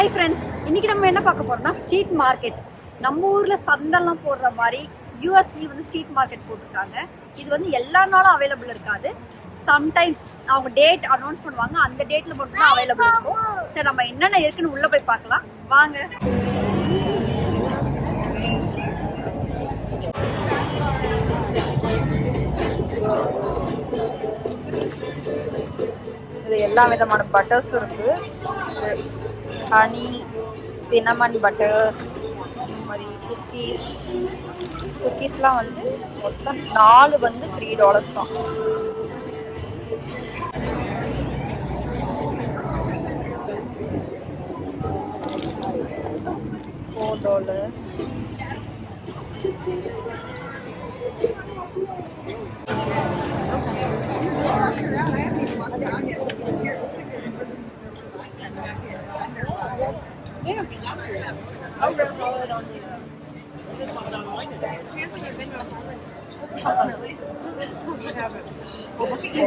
Hi friends இன்னைக்கு நம்ம என்ன பார்க்க போகிறோம்னா ஸ்ட்ரீட் மார்க்கெட் நம்ம ஊரில் சந்தெல்லாம் போடுற மாதிரி யூஎஸ்லயும் வந்து ஸ்ட்ரீட் மார்க்கெட் போட்டிருக்காங்க. இது வந்து எல்லா நாளும் அவைலபிள் இருக்காது. சம்டைம்ஸ் அவங்க டேட் அனௌன்ஸ் பண்ணுவாங்க. அந்த டேட்டில் மட்டும்தான் அவைலபிள் இருக்கும். சரி நம்ம என்னென்ன இருக்குன்னு உள்ளே போய் பார்க்கலாம். வாங்க. இது எல்லா விதமான பட்டர்ஸும் இருக்கு. ஹனி சினமன் பட்டர் இந்த மாதிரி குக்கீஸ் குக்கீஸ்லாம் வந்து மொத்தம் நாலு வந்து த்ரீ டாலர்ஸ் தான். Four dollars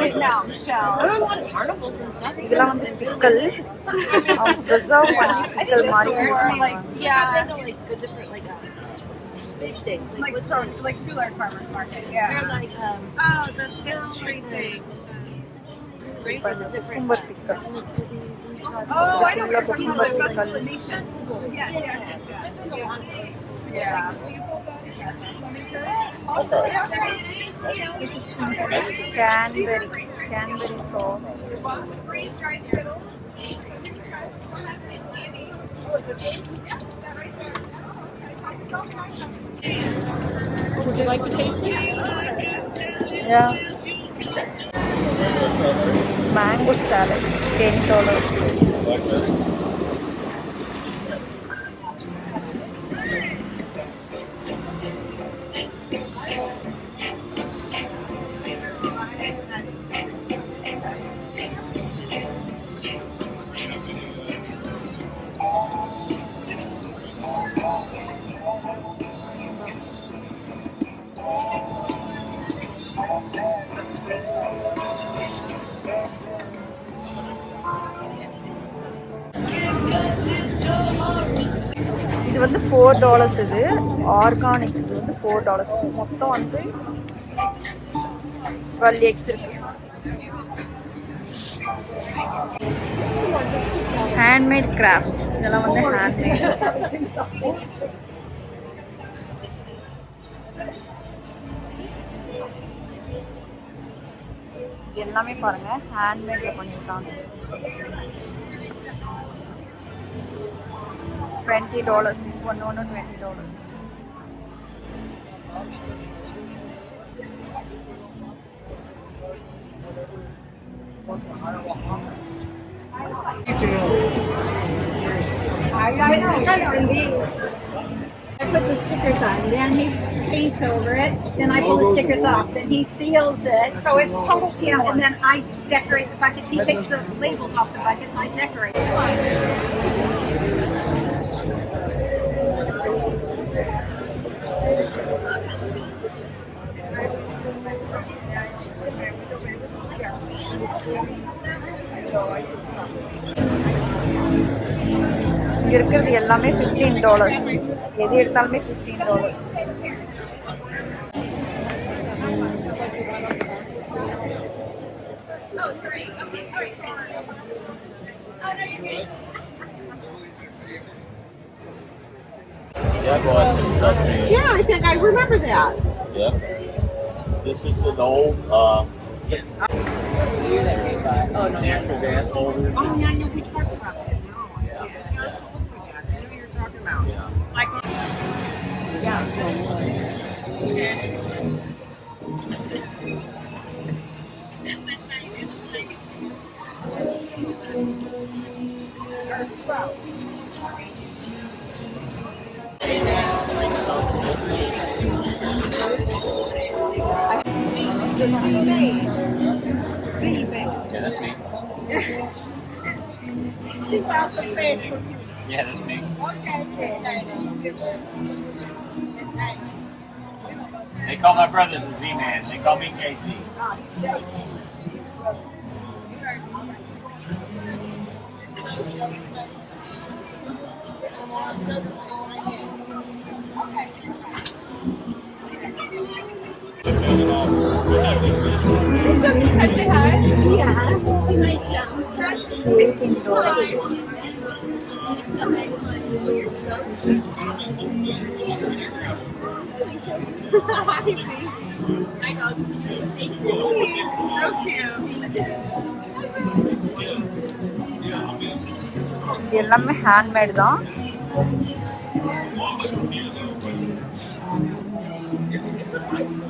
Right now, Michelle. I don't want carnivals and stuff. Bilang typical of Brazil, one typical Mario. Like, yeah. Kind of like the different, like, um, big things. Like, like what's on? Like Soulard Farmer's Market, yeah. They're like, um, oh, the Fifth Street thing. Great for the different um, cities and Oh, I know what you're talking about, the Festival of Nations. Yes, yes, yes. Yeah. Canberry, Canberry sauce. Would you like to taste it? Yeah. Mango salad, ten dollars. இது வந்து four dollars இது. Organic இது வந்து four dollars மொத்தம் வந்து twelve X இருக்கு. Handmade crafts இதெல்லாம் வந்து ஹேண்ட்மேட் எல்லாமே பாருங்க. ஹேண்ட்மேட்ல பண்ணியிருக்காங்க. Twenty dollars. ಒಂದು ಒಂದು twenty I put the stickers on, then he paints over it, then I pull the stickers off, then he seals it, so it's total teal, and then I decorate the buckets. He takes the labels off the buckets, I decorate. இங்க இருக்கிறது எல்லாமே fifteen dollars எது எடுத்தாலுமே fifteen dollars Yeah, boy, it's something. Yeah, I think I remember that. Yeah. This is an old, uh, natural gas holder. Oh, yeah, I know we talked about it. No. I know you're talking about. Like, the C man. C man. Yeah, that's me. she found some fans for you. Yeah, that's me. They call my brother the Z man. They call me JC. JC. Okay. எல்லாமே handmade தான் It's a surprise.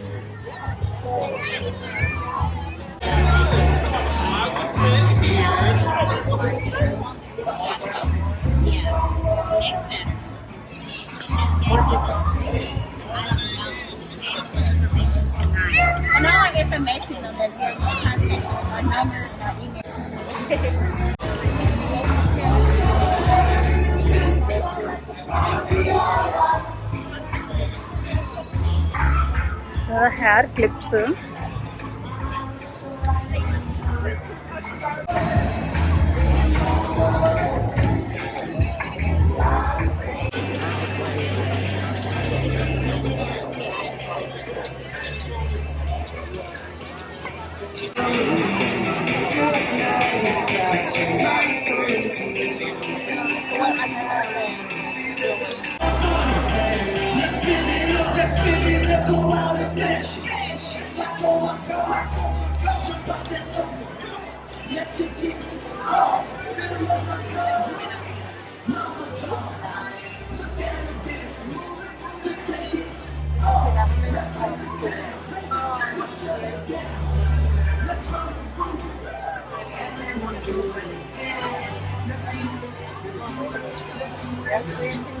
information on this, there's contact, a number, email. Hair clips Let's do it. Let's do it.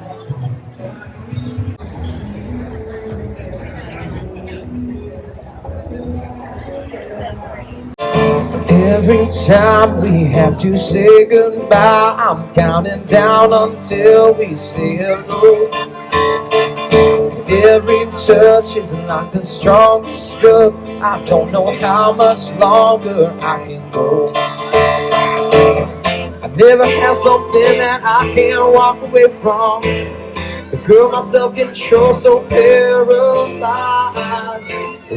time we have to say goodbye, I'm counting down until we say hello. Every touch is like the strongest drug. I don't know how much longer I can go. I never had something that I can't walk away from. The girl, my self-control so paralyzed.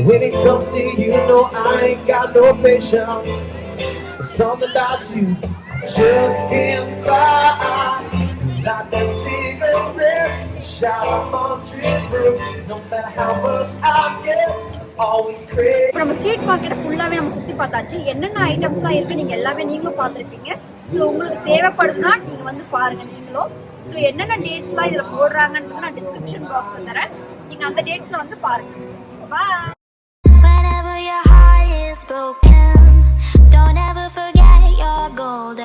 When it comes to you, know I ain't got no patience. There's something about you, I just can't buy. Like a cigarette, shot of hundred proof. No matter how much I get, always crave. இப்போ நம்ம street மார்க்கெட்டை ஃபுல்லாகவே நம்ம சுற்றி பார்த்தாச்சு. என்னென்ன ஐட்டம்ஸ்லாம் இருக்குது நீங்கள் எல்லாமே நீங்களும் பார்த்துருப்பீங்க. ஸோ உங்களுக்கு தேவைப்படுதுன்னா நீங்கள் வந்து பாருங்கள் நீங்களும் ஸோ என்னென்ன டேட்ஸ்லாம் இதில் போடுறாங்கன்றது நான் டிஸ்கிரிப்ஷன் பாக்ஸில் தரேன். நீங்கள் அந்த டேட்ஸில் வந்து பாருங்கள் பாய் forget your golden